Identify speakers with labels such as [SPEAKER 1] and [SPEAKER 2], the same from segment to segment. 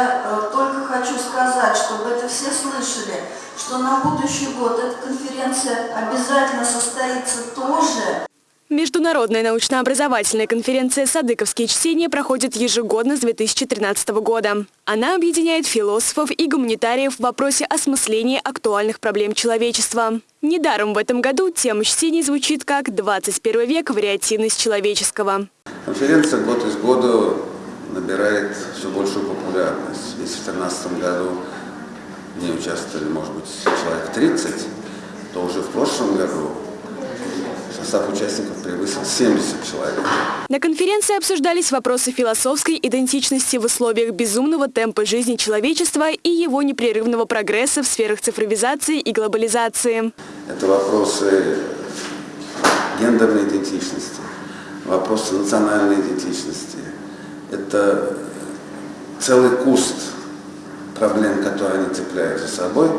[SPEAKER 1] я э, только хочу сказать, чтобы это все слышали, что на будущий год эта конференция обязательно состоится тоже.
[SPEAKER 2] Международная научно-образовательная конференция «Садыковские чтения» проходит ежегодно с 2013 года. Она объединяет философов и гуманитариев в вопросе осмысления актуальных проблем человечества. Недаром в этом году тема чтений звучит как «21 век. Вариативность человеческого».
[SPEAKER 3] Конференция год из года набирает все большую популярность. Если в 2013 году в ней участвовали, может быть, человек 30, то уже в прошлом году состав участников превысил 70 человек.
[SPEAKER 2] На конференции обсуждались вопросы философской идентичности в условиях безумного темпа жизни человечества и его непрерывного прогресса в сферах цифровизации и глобализации.
[SPEAKER 3] Это вопросы гендерной идентичности, вопросы национальной идентичности. Это целый куст проблем, которые они цепляют за собой.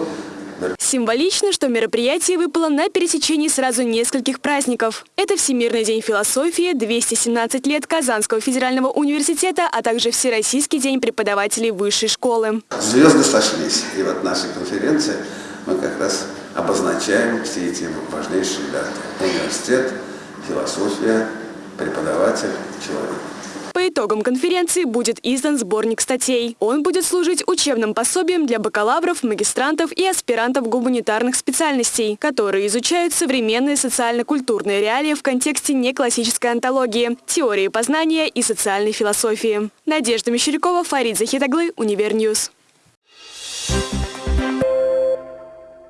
[SPEAKER 2] Символично, что мероприятие выпало на пересечении сразу нескольких праздников. Это Всемирный день философии, 217 лет Казанского федерального университета, а также Всероссийский день преподавателей высшей школы.
[SPEAKER 3] Звезды сошлись, и вот нашей конференции мы как раз обозначаем все эти важнейшие даты. Университет, философия, преподаватель, человек.
[SPEAKER 2] По итогам конференции будет издан сборник статей. Он будет служить учебным пособием для бакалавров, магистрантов и аспирантов гуманитарных специальностей, которые изучают современные социально-культурные реалии в контексте неклассической онтологии, теории познания и социальной философии. Надежда Мещерякова, Фарид Захитаглы, Универ News.